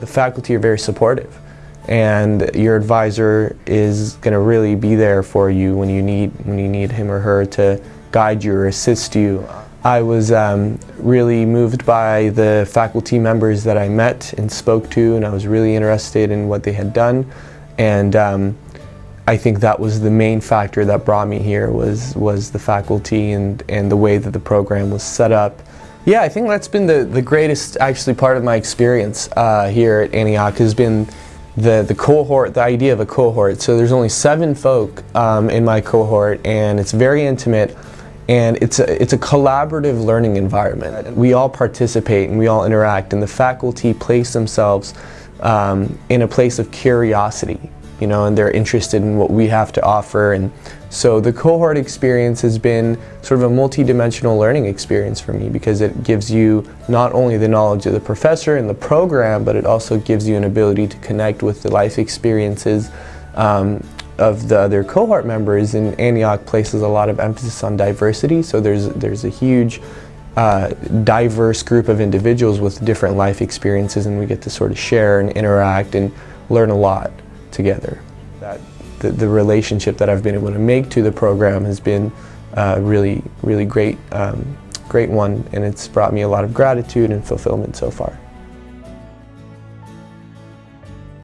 The faculty are very supportive and your advisor is going to really be there for you when you need when you need him or her to guide you or assist you. I was um, really moved by the faculty members that I met and spoke to and I was really interested in what they had done and um, I think that was the main factor that brought me here was was the faculty and, and the way that the program was set up. Yeah, I think that's been the, the greatest actually part of my experience uh, here at Antioch has been the, the cohort, the idea of a cohort. So there's only seven folk um, in my cohort and it's very intimate and it's a, it's a collaborative learning environment. We all participate and we all interact and the faculty place themselves um, in a place of curiosity you know, and they're interested in what we have to offer. And so the cohort experience has been sort of a multi-dimensional learning experience for me because it gives you not only the knowledge of the professor and the program, but it also gives you an ability to connect with the life experiences um, of the other cohort members. And Antioch places a lot of emphasis on diversity, so there's, there's a huge uh, diverse group of individuals with different life experiences and we get to sort of share and interact and learn a lot together. That the, the relationship that I've been able to make to the program has been uh, really, really great, um, great one, and it's brought me a lot of gratitude and fulfillment so far.